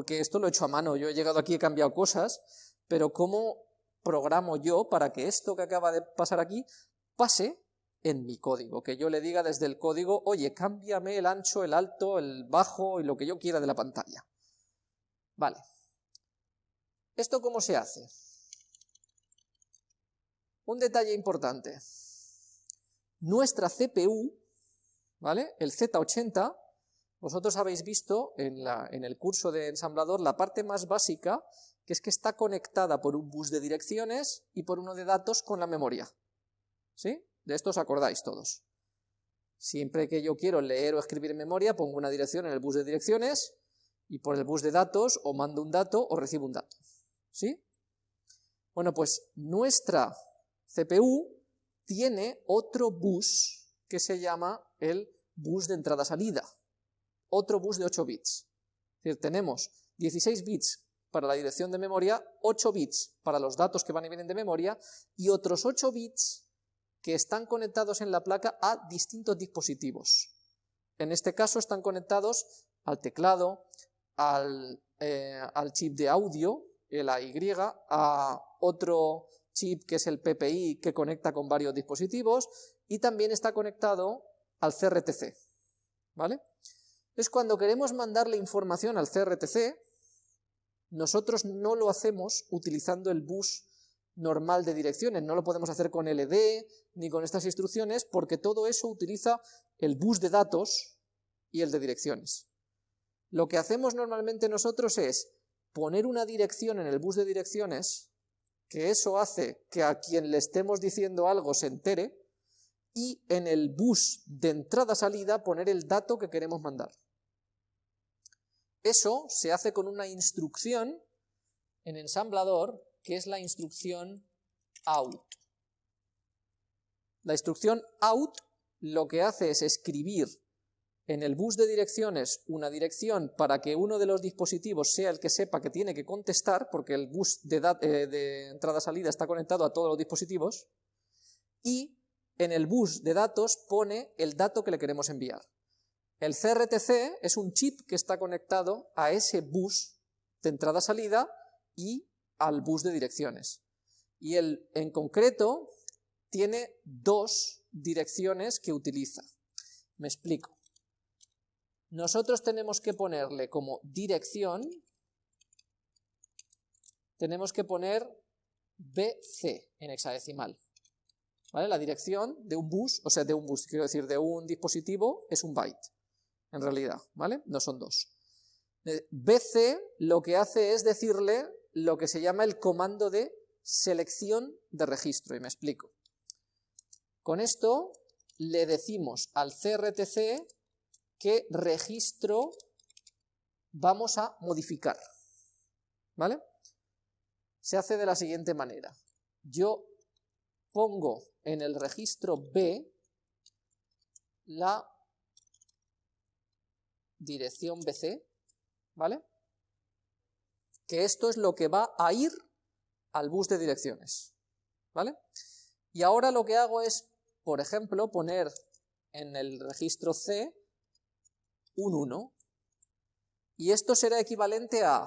porque esto lo he hecho a mano, yo he llegado aquí, he cambiado cosas, pero ¿cómo programo yo para que esto que acaba de pasar aquí pase en mi código? Que yo le diga desde el código, oye, cámbiame el ancho, el alto, el bajo y lo que yo quiera de la pantalla. Vale. ¿Esto cómo se hace? Un detalle importante. Nuestra CPU, ¿vale? El Z80, vosotros habéis visto en, el curso de ensamblador la parte más básica, que es que está conectada por un bus de direcciones y por uno de datos con la memoria. ¿Sí? De esto os acordáis todos. Siempre que yo quiero leer o escribir en memoria, pongo una dirección en el bus de direcciones y por el bus de datos o mando un dato o recibo un dato. ¿Sí? Bueno, pues nuestra CPU tiene otro bus que se llama el bus de entrada-salida, otro bus de 8 bits. Tenemos 16 bits para la dirección de memoria, 8 bits para los datos que van y vienen de memoria, y otros 8 bits que están conectados en la placa a distintos dispositivos. En este caso están conectados al teclado, al, eh, al chip de audio, el AY, a otro chip que es el PPI que conecta con varios dispositivos y también está conectado al CRTC, ¿vale? Es cuando queremos mandarle información al CRTC, nosotros no lo hacemos utilizando el bus normal de direcciones, no lo podemos hacer con LD ni con estas instrucciones porque todo eso utiliza el bus de datos y el de direcciones. Lo que hacemos normalmente nosotros es poner una dirección en el bus de direcciones que eso hace que a quien le estemos diciendo algo se entere, y en el bus de entrada-salida poner el dato que queremos mandar. Eso se hace con una instrucción en ensamblador, que es la instrucción out. La instrucción out lo que hace es escribir en el bus de direcciones una dirección para que uno de los dispositivos sea el que sepa que tiene que contestar, porque el bus de, eh, entrada-salida está conectado a todos los dispositivos, y en el bus de datos pone el dato que le queremos enviar. El CRTC es un chip que está conectado a ese bus de entrada-salida y al bus de direcciones. Y el, en concreto tiene dos direcciones que utiliza. Me explico nosotros tenemos que ponerle como dirección, tenemos que poner BC en hexadecimal. ¿Vale? La dirección de un bus, o sea, de un bus, quiero decir, de un dispositivo, es un byte, en realidad, ¿vale? No son dos. Eh, BC lo que hace es decirle lo que se llama el comando de selección de registro, y me explico. Con esto le decimos al CRTC qué registro vamos a modificar. ¿Vale? Se hace de la siguiente manera. Yo pongo en el registro B la dirección BC, ¿vale? Que esto es lo que va a ir al bus de direcciones, ¿vale? Y ahora lo que hago es, por ejemplo, poner en el registro C un 1. Y esto será equivalente a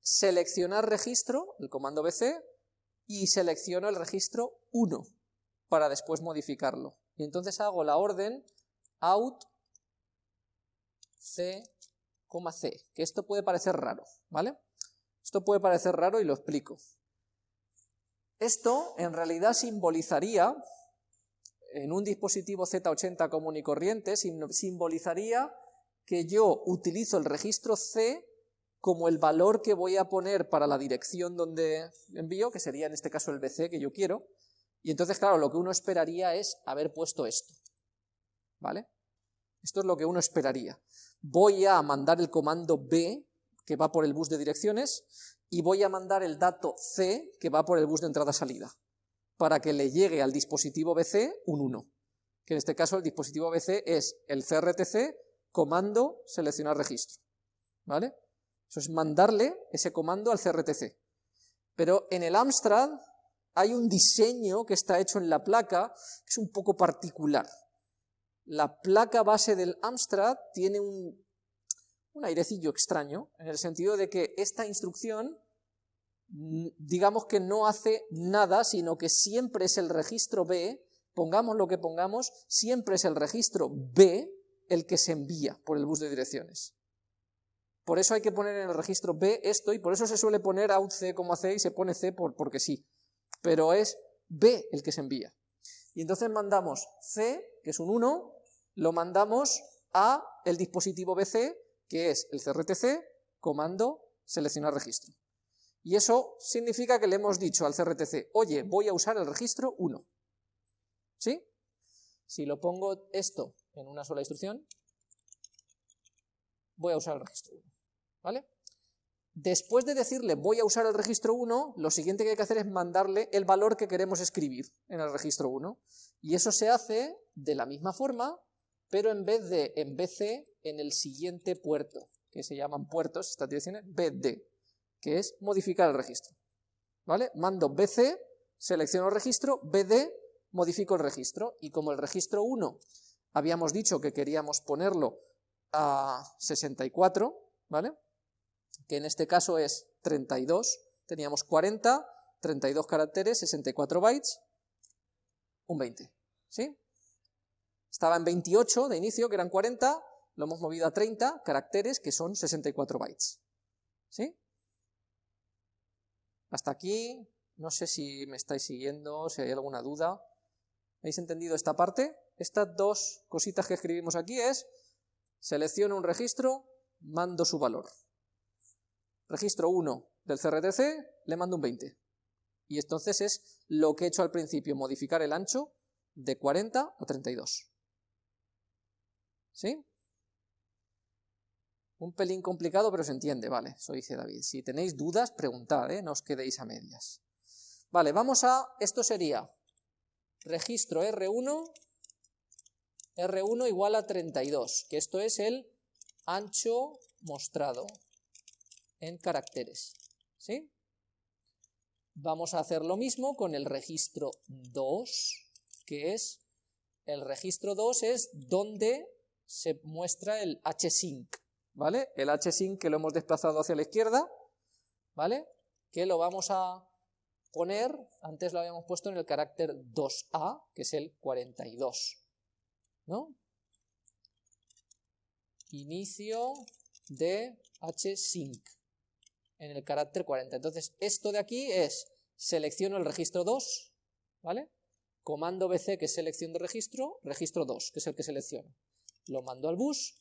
seleccionar registro, el comando BC, y selecciono el registro 1 para después modificarlo. Y entonces hago la orden out c, c, que esto puede parecer raro, ¿vale? Esto puede parecer raro y lo explico. Esto en realidad simbolizaría en un dispositivo Z80 común y corriente simbolizaría que yo utilizo el registro C como el valor que voy a poner para la dirección donde envío, que sería en este caso el BC que yo quiero, y entonces, claro, lo que uno esperaría es haber puesto esto, ¿vale? Esto es lo que uno esperaría. Voy a mandar el comando B, que va por el bus de direcciones, y voy a mandar el dato C, que va por el bus de entrada-salida para que le llegue al dispositivo BC un 1, que en este caso el dispositivo BC es el CRTC comando seleccionar registro, ¿vale? Eso es mandarle ese comando al CRTC. Pero en el Amstrad hay un diseño que está hecho en la placa que es un poco particular. La placa base del Amstrad tiene un, airecillo extraño, en el sentido de que esta instrucción, mm, digamos que no hace nada, sino que siempre es el registro B, pongamos lo que pongamos, siempre es el registro B el que se envía por el bus de direcciones. Por eso hay que poner en el registro B esto, y por eso se suele poner out C como C y se pone C por, porque sí. Pero es B el que se envía. Y entonces mandamos C, que es un 1, lo mandamos a el dispositivo BC, que es el CRTC, comando seleccionar registro. Y eso significa que le hemos dicho al CRTC, oye, voy a usar el registro 1. ¿Sí? Si lo pongo esto en una sola instrucción, voy a usar el registro 1. ¿Vale? Después de decirle voy a usar el registro 1, lo siguiente que hay que hacer es mandarle el valor que queremos escribir en el registro 1. Y eso se hace de la misma forma, pero en vez de en BC, en el siguiente puerto, que se llaman puertos, estas direcciones, BD, que es modificar el registro. ¿Vale? Mando BC, selecciono el registro, BD, modifico el registro, y como el registro 1 habíamos dicho que queríamos ponerlo a 64, ¿vale? que en este caso es 32, teníamos 40, 32 caracteres, 64 bytes, un 20, ¿sí? Estaba en 28 de inicio, que eran 40, lo hemos movido a 30 caracteres, que son 64 bytes, ¿sí? Hasta aquí, no sé si me estáis siguiendo, si hay alguna duda. ¿Habéis entendido esta parte? Estas dos cositas que escribimos aquí es, selecciono un registro, mando su valor registro 1 del CRTC, le mando un 20. Y entonces es lo que he hecho al principio, modificar el ancho de 40 a 32. ¿Sí? Un pelín complicado, pero se entiende, vale, eso dice David. Si tenéis dudas, preguntad, ¿eh? no os quedéis a medias. Vale, vamos a, esto sería registro R1, R1 igual a 32, que esto es el ancho mostrado en caracteres. ¿sí? Vamos a hacer lo mismo con el registro 2, que es, el registro 2 es donde se muestra el hsync, ¿vale? El hsync que lo hemos desplazado hacia la izquierda, ¿vale? Que lo vamos a poner, antes lo habíamos puesto en el carácter 2a, que es el 42, ¿no? Inicio de hsync en el carácter 40. Entonces, esto de aquí es, selecciono el registro 2, ¿vale? Comando BC, que es selección de registro, registro 2, que es el que selecciono. Lo mando al bus,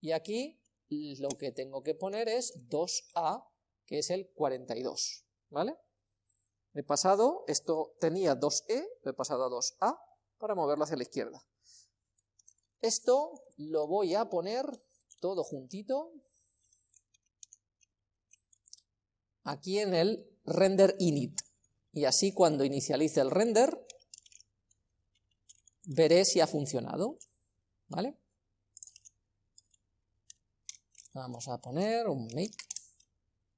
y aquí lo que tengo que poner es 2A, que es el 42, ¿vale? He pasado, esto tenía 2E, lo he pasado a 2A, para moverlo hacia la izquierda. Esto lo voy a poner todo juntito, aquí en el render init. Y así cuando inicialice el render, veré si ha funcionado. ¿Vale? Vamos a poner un make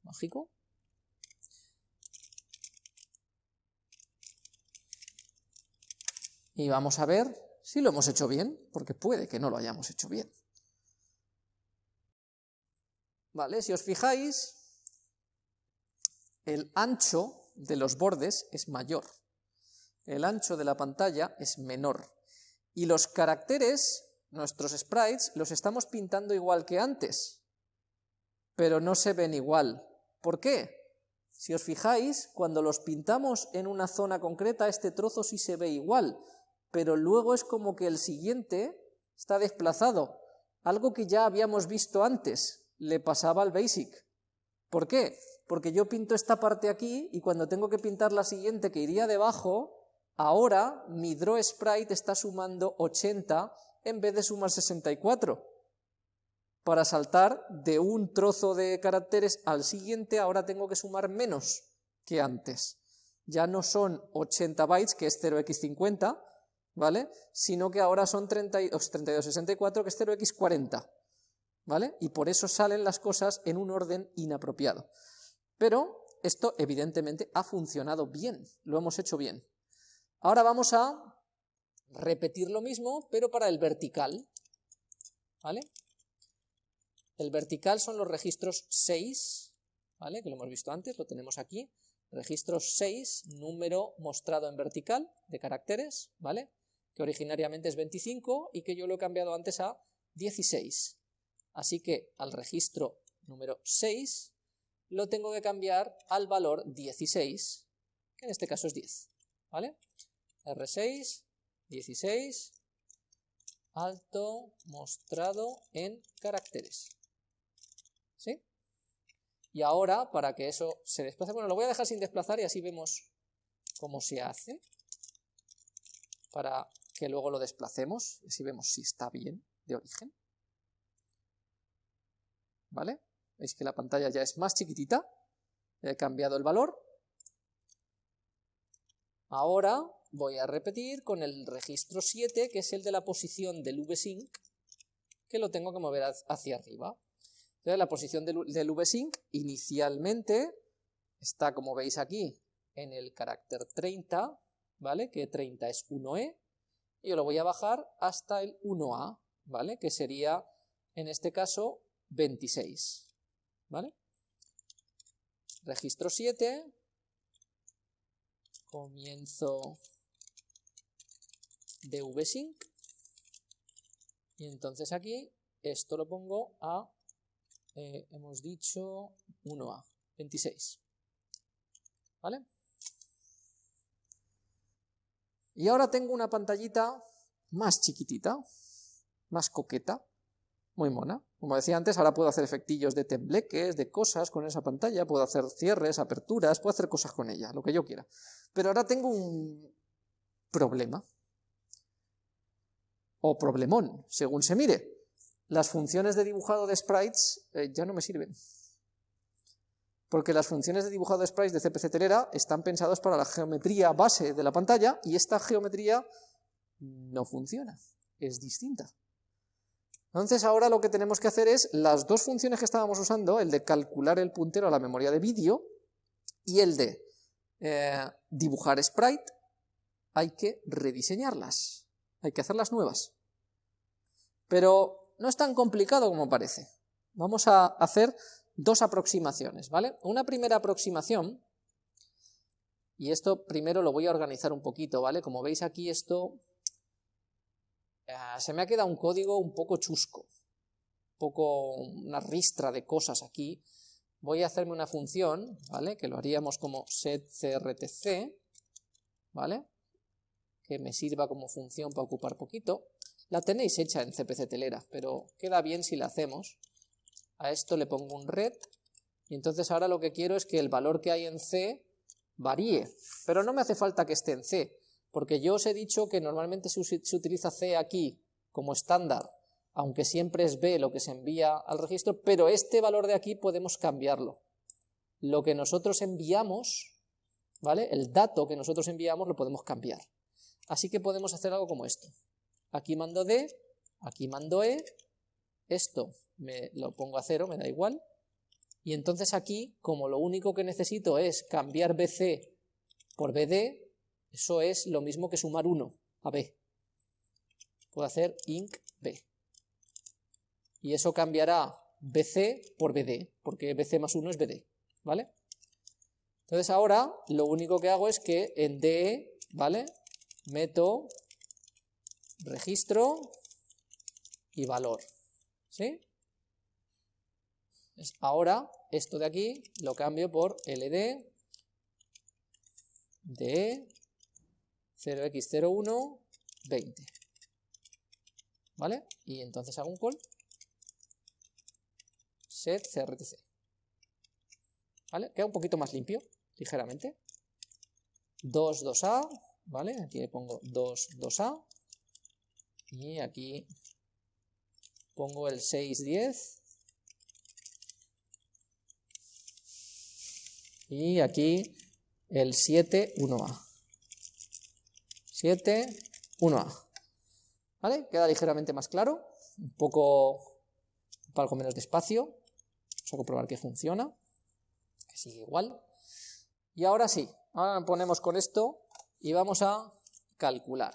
mágico. Y vamos a ver si lo hemos hecho bien, porque puede que no lo hayamos hecho bien. Vale, si os fijáis, el ancho de los bordes es mayor, el ancho de la pantalla es menor, y los caracteres, nuestros sprites, los estamos pintando igual que antes, pero no se ven igual. ¿Por qué? Si os fijáis, cuando los pintamos en una zona concreta, este trozo sí se ve igual, pero luego es como que el siguiente está desplazado, algo que ya habíamos visto antes, le pasaba al Basic. ¿Por qué? Porque yo pinto esta parte aquí y cuando tengo que pintar la siguiente que iría debajo, ahora mi draw sprite está sumando 80 en vez de sumar 64. Para saltar de un trozo de caracteres al siguiente, ahora tengo que sumar menos que antes. Ya no son 80 bytes, que es 0x50, ¿vale? Sino que ahora son 32, 64, que es 0x40, ¿vale? Y por eso salen las cosas en un orden inapropiado. Pero esto evidentemente ha funcionado bien, lo hemos hecho bien. Ahora vamos a repetir lo mismo, pero para el vertical. ¿Vale? El vertical son los registros 6, ¿vale? Que lo hemos visto antes, lo tenemos aquí. Registro 6, número mostrado en vertical de caracteres, ¿vale? Que originariamente es 25 y que yo lo he cambiado antes a 16. Así que al registro número 6 lo tengo que cambiar al valor 16, que en este caso es 10, ¿vale? R6, 16, alto mostrado en caracteres. ¿Sí? Y ahora, para que eso se desplace, bueno, lo voy a dejar sin desplazar y así vemos cómo se hace, para que luego lo desplacemos, y así vemos si está bien de origen. ¿Vale? Veis que la pantalla ya es más chiquitita, he cambiado el valor. Ahora voy a repetir con el registro 7, que es el de la posición del VSync, que lo tengo que mover hacia arriba. Entonces, la posición del, VSync inicialmente está, como veis aquí, en el carácter 30, ¿vale? Que 30 es 1E, y yo lo voy a bajar hasta el 1A, ¿vale? Que sería, en este caso, 26, ¿vale? Registro 7, comienzo de vsync y entonces aquí esto lo pongo a, eh, hemos dicho 1A, 26. ¿Vale? Y ahora tengo una pantallita más chiquitita, más coqueta, muy mona. Como decía antes, ahora puedo hacer efectillos de tembleques, de cosas con esa pantalla, puedo hacer cierres, aperturas, puedo hacer cosas con ella, lo que yo quiera. Pero ahora tengo un problema o problemón, según se mire. Las funciones de dibujado de sprites eh, ya no me sirven. Porque las funciones de dibujado de sprites de CPC Telera están pensadas para la geometría base de la pantalla y esta geometría no funciona, es distinta. Entonces ahora lo que tenemos que hacer es las dos funciones que estábamos usando, el de calcular el puntero a la memoria de vídeo y el de eh, dibujar sprite, hay que rediseñarlas hay que hacerlas nuevas. Pero no es tan complicado como parece. Vamos a hacer dos aproximaciones, ¿vale? Una primera aproximación, y esto primero lo voy a organizar un poquito, ¿vale? Como veis aquí esto, eh, se me ha quedado un código un poco chusco, un poco una ristra de cosas aquí. Voy a hacerme una función, ¿vale? Que lo haríamos como setcrtc, ¿vale? que me sirva como función para ocupar poquito. La tenéis hecha en CPC Telera, pero queda bien si la hacemos. A esto le pongo un red, y entonces ahora lo que quiero es que el valor que hay en C varíe, pero no me hace falta que esté en C, porque yo os he dicho que normalmente se, utiliza C aquí como estándar, aunque siempre es B lo que se envía al registro, pero este valor de aquí podemos cambiarlo. Lo que nosotros enviamos, ¿vale? El dato que nosotros enviamos lo podemos cambiar. Así que podemos hacer algo como esto. Aquí mando D, aquí mando E, esto me lo pongo a cero, me da igual, y entonces aquí, como lo único que necesito es cambiar BC por BD, eso es lo mismo que sumar 1 a B. Puedo hacer inc B. Y eso cambiará BC por BD, porque BC más 1 es BD, ¿vale? Entonces ahora lo único que hago es que en DE, ¿vale? meto registro y valor. ¿Sí? ahora esto de aquí lo cambio por ld de 0x01 20. ¿Vale? Y entonces hago un call set crtc. ¿Vale? Queda un poquito más limpio, ligeramente. 2, 2a, ¿vale? Aquí le pongo 2, 2A y aquí pongo el 6, 10 y aquí el 7, 1A. 7, 1A. ¿Vale? Queda ligeramente más claro, un poco, algo menos de espacio. Vamos a comprobar que funciona, que sigue igual. Y ahora sí, ahora ponemos con esto y vamos a calcular.